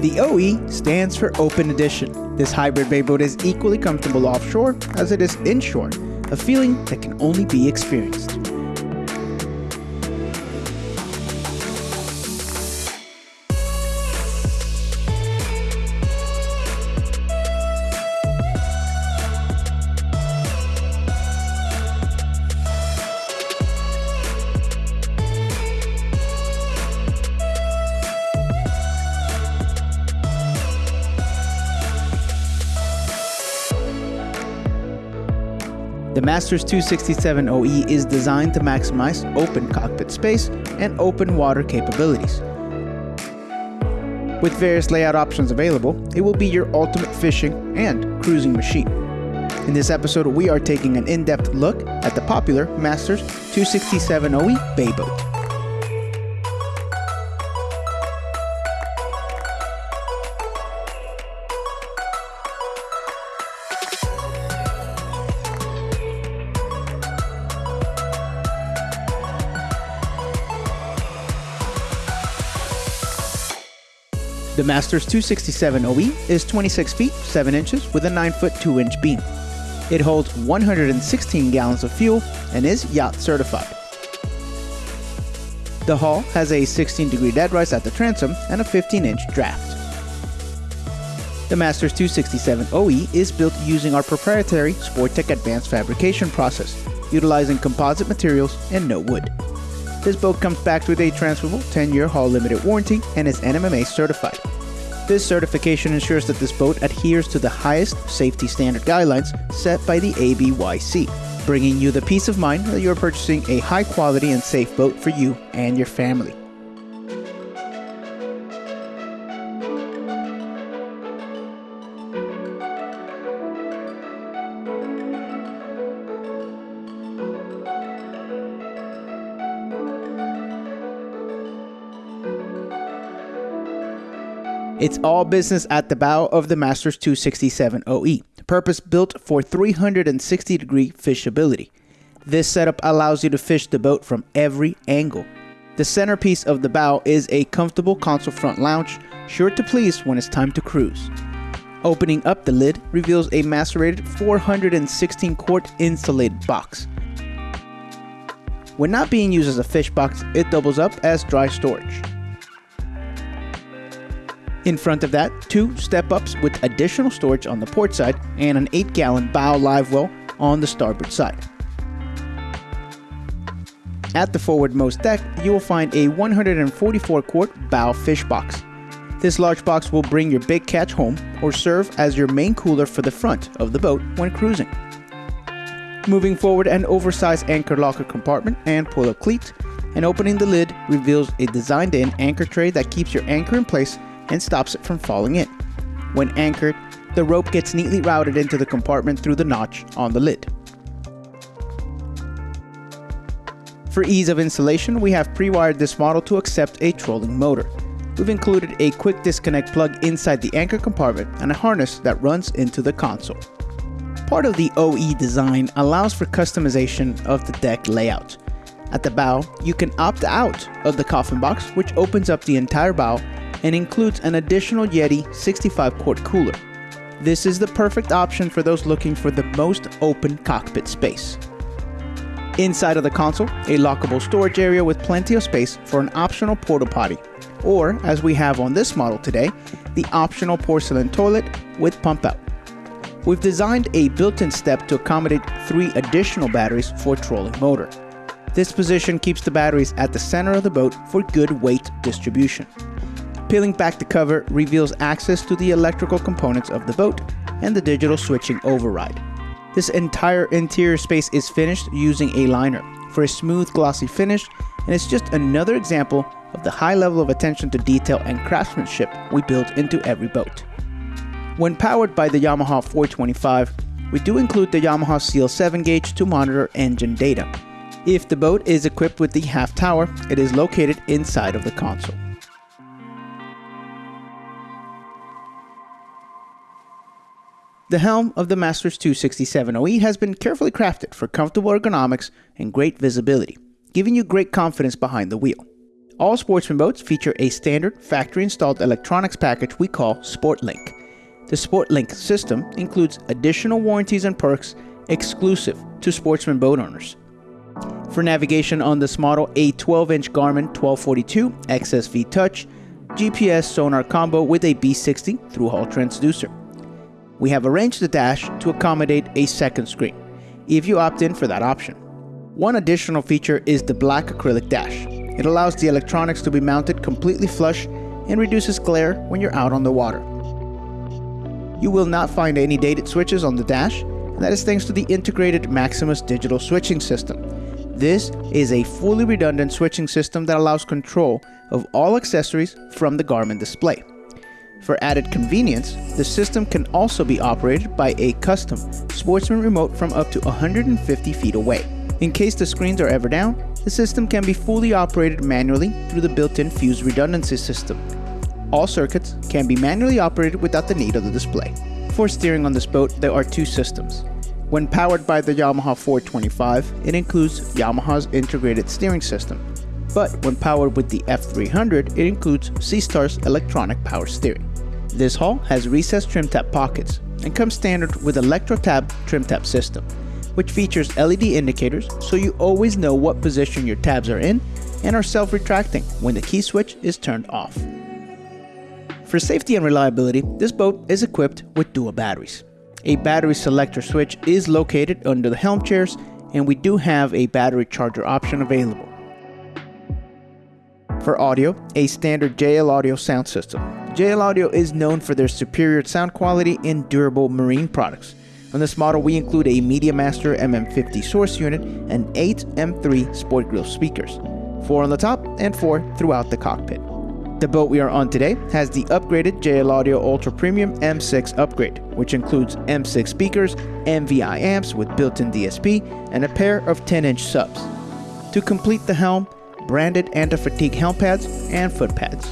The OE stands for Open Edition. This hybrid bay boat is equally comfortable offshore as it is inshore, a feeling that can only be experienced. The Masters 267 OE is designed to maximize open cockpit space and open water capabilities. With various layout options available, it will be your ultimate fishing and cruising machine. In this episode, we are taking an in-depth look at the popular Masters 267 OE bay The Masters 267 OE is 26 feet 7 inches with a 9 foot 2 inch beam. It holds 116 gallons of fuel and is yacht certified. The hull has a 16 degree deadrise at the transom and a 15 inch draft. The Masters 267 OE is built using our proprietary Sporttech advanced fabrication process, utilizing composite materials and no wood. This boat comes back with a transferable 10 year hull limited warranty and is NMMA certified. This certification ensures that this boat adheres to the highest safety standard guidelines set by the ABYC, bringing you the peace of mind that you are purchasing a high quality and safe boat for you and your family. It's all business at the bow of the Masters 267 OE, purpose built for 360 degree fishability. This setup allows you to fish the boat from every angle. The centerpiece of the bow is a comfortable console front lounge, sure to please when it's time to cruise. Opening up the lid reveals a macerated 416 quart insulated box. When not being used as a fish box, it doubles up as dry storage. In front of that, two step ups with additional storage on the port side and an 8 gallon bow live well on the starboard side. At the forwardmost deck, you will find a 144 quart bow fish box. This large box will bring your big catch home or serve as your main cooler for the front of the boat when cruising. Moving forward, an oversized anchor locker compartment and pull up cleat, and opening the lid reveals a designed in anchor tray that keeps your anchor in place and stops it from falling in. When anchored, the rope gets neatly routed into the compartment through the notch on the lid. For ease of installation, we have pre-wired this model to accept a trolling motor. We've included a quick disconnect plug inside the anchor compartment and a harness that runs into the console. Part of the OE design allows for customization of the deck layout. At the bow, you can opt out of the coffin box, which opens up the entire bow and includes an additional Yeti 65 quart cooler. This is the perfect option for those looking for the most open cockpit space. Inside of the console, a lockable storage area with plenty of space for an optional porta potty, or as we have on this model today, the optional porcelain toilet with pump out. We've designed a built-in step to accommodate three additional batteries for trolling motor. This position keeps the batteries at the center of the boat for good weight distribution. Peeling back the cover reveals access to the electrical components of the boat and the digital switching override. This entire interior space is finished using a liner for a smooth glossy finish and it's just another example of the high level of attention to detail and craftsmanship we build into every boat. When powered by the Yamaha 425, we do include the Yamaha CL7 gauge to monitor engine data. If the boat is equipped with the half tower, it is located inside of the console. The helm of the Masters 267 OE has been carefully crafted for comfortable ergonomics and great visibility, giving you great confidence behind the wheel. All Sportsman boats feature a standard factory installed electronics package we call SportLink. The SportLink system includes additional warranties and perks exclusive to Sportsman boat owners. For navigation on this model, a 12 inch Garmin 1242 XSV Touch GPS sonar combo with a B60 through hull transducer. We have arranged the dash to accommodate a second screen, if you opt in for that option. One additional feature is the black acrylic dash. It allows the electronics to be mounted completely flush and reduces glare when you're out on the water. You will not find any dated switches on the dash, and that is thanks to the integrated Maximus digital switching system. This is a fully redundant switching system that allows control of all accessories from the Garmin display. For added convenience, the system can also be operated by a custom Sportsman remote from up to 150 feet away. In case the screens are ever down, the system can be fully operated manually through the built-in Fuse redundancy system. All circuits can be manually operated without the need of the display. For steering on this boat, there are two systems. When powered by the Yamaha 425, it includes Yamaha's integrated steering system. But when powered with the F300, it includes Seastar's electronic power steering. This hull has recessed trim tab pockets and comes standard with ElectroTab trim tab system, which features LED indicators so you always know what position your tabs are in and are self-retracting when the key switch is turned off. For safety and reliability, this boat is equipped with dual batteries. A battery selector switch is located under the helm chairs and we do have a battery charger option available. For audio, a standard JL Audio sound system. JL Audio is known for their superior sound quality and durable marine products. On this model, we include a MediaMaster MM50 source unit and 8 M3 Sport Grill speakers, 4 on the top and 4 throughout the cockpit. The boat we are on today has the upgraded JL Audio Ultra Premium M6 upgrade, which includes M6 speakers, MVI amps with built-in DSP, and a pair of 10-inch subs. To complete the helm, branded anti-fatigue helm pads and foot pads.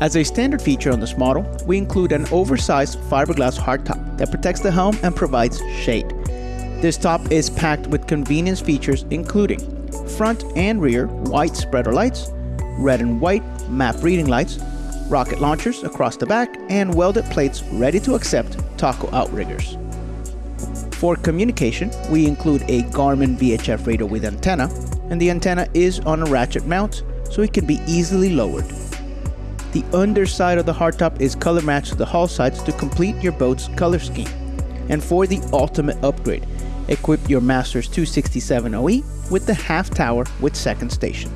As a standard feature on this model, we include an oversized fiberglass hardtop that protects the helm and provides shade. This top is packed with convenience features including front and rear white spreader lights, red and white map reading lights, rocket launchers across the back, and welded plates ready to accept taco outriggers. For communication, we include a Garmin VHF radio with antenna, and the antenna is on a ratchet mount, so it can be easily lowered. The underside of the hardtop is color matched to the hull sides to complete your boat's color scheme. And for the ultimate upgrade, equip your Masters 267 OE with the half tower with second station.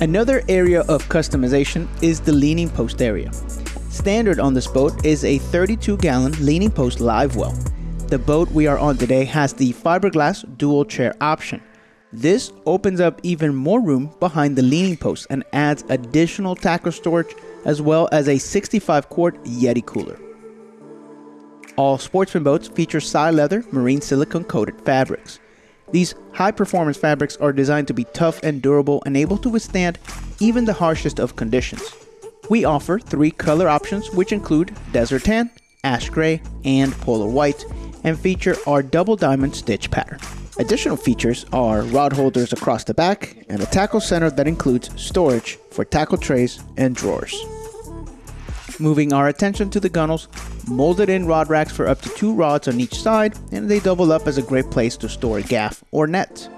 Another area of customization is the leaning post area. Standard on this boat is a 32 gallon leaning post live well. The boat we are on today has the fiberglass dual chair option. This opens up even more room behind the leaning post and adds additional tackle storage as well as a 65 quart Yeti cooler. All sportsman boats feature Psi-Leather marine silicone coated fabrics. These high performance fabrics are designed to be tough and durable and able to withstand even the harshest of conditions. We offer three color options which include desert tan, ash gray, and polar white, and feature our double diamond stitch pattern. Additional features are rod holders across the back and a tackle center that includes storage for tackle trays and drawers. Moving our attention to the gunnels, molded in rod racks for up to two rods on each side, and they double up as a great place to store gaff or net.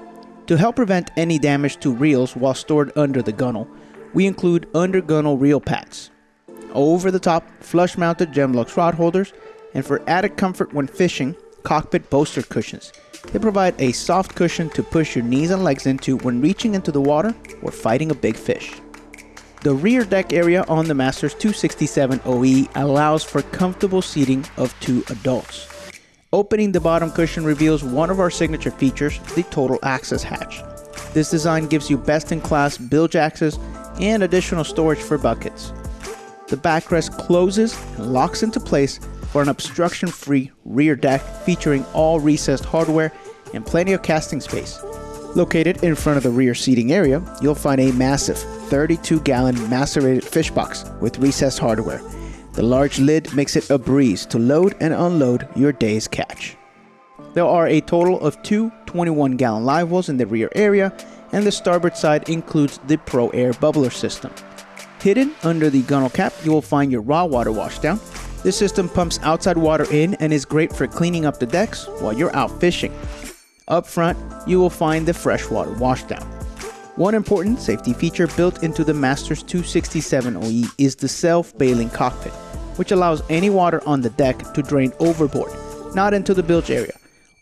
To help prevent any damage to reels while stored under the gunnel, we include under gunnel reel pads, over the top flush mounted Gemlux rod holders, and for added comfort when fishing, cockpit bolster cushions. They provide a soft cushion to push your knees and legs into when reaching into the water or fighting a big fish. The rear deck area on the Masters 267 OE allows for comfortable seating of two adults. Opening the bottom cushion reveals one of our signature features, the total access hatch. This design gives you best-in-class bilge access and additional storage for buckets. The backrest closes and locks into place for an obstruction-free rear deck featuring all recessed hardware and plenty of casting space. Located in front of the rear seating area, you'll find a massive 32 gallon macerated fish box with recessed hardware. The large lid makes it a breeze to load and unload your day's catch. There are a total of two 21 gallon live wells in the rear area, and the starboard side includes the Pro Air bubbler system. Hidden under the gunnel cap, you will find your raw water washdown. This system pumps outside water in and is great for cleaning up the decks while you're out fishing. Up front, you will find the freshwater washdown. One important safety feature built into the Masters 267 OE is the self-bailing cockpit, which allows any water on the deck to drain overboard, not into the bilge area.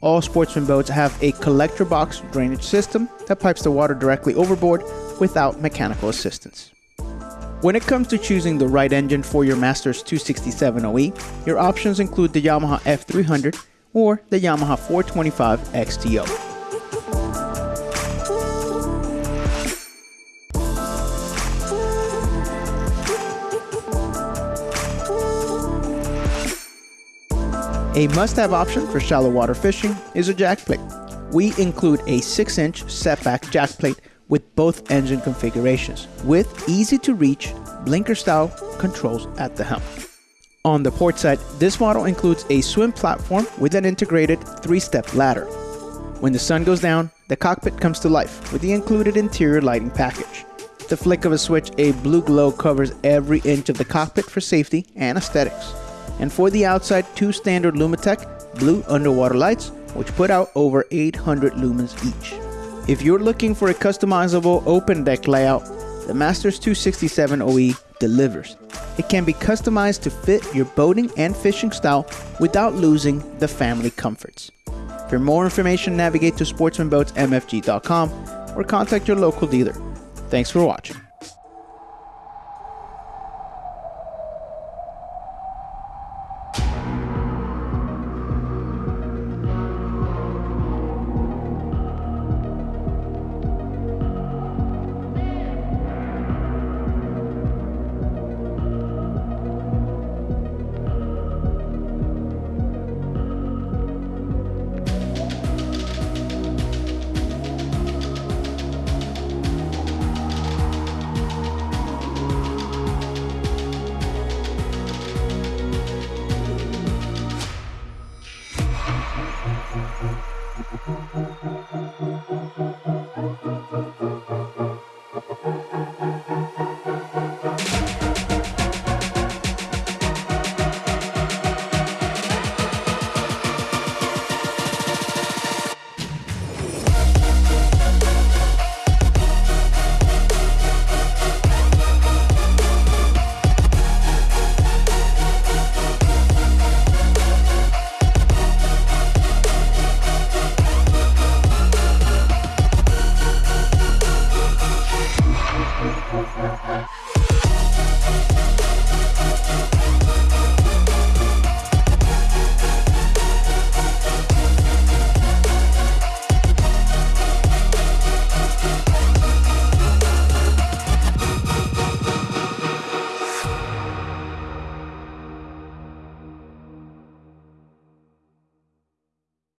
All sportsman boats have a collector box drainage system that pipes the water directly overboard without mechanical assistance. When it comes to choosing the right engine for your Masters 267 OE, your options include the Yamaha F300 or the Yamaha 425 XTO. A must-have option for shallow water fishing is a jack plate. We include a 6-inch setback jack plate with both engine configurations, with easy-to-reach blinker-style controls at the helm. On the port side, this model includes a swim platform with an integrated 3-step ladder. When the sun goes down, the cockpit comes to life with the included interior lighting package. The flick of a switch, a blue glow covers every inch of the cockpit for safety and aesthetics and for the outside, two standard Lumitec blue underwater lights, which put out over 800 lumens each. If you're looking for a customizable open deck layout, the Masters 267 OE delivers. It can be customized to fit your boating and fishing style without losing the family comforts. For more information, navigate to sportsmanboatsmfg.com or contact your local dealer. Thanks for watching.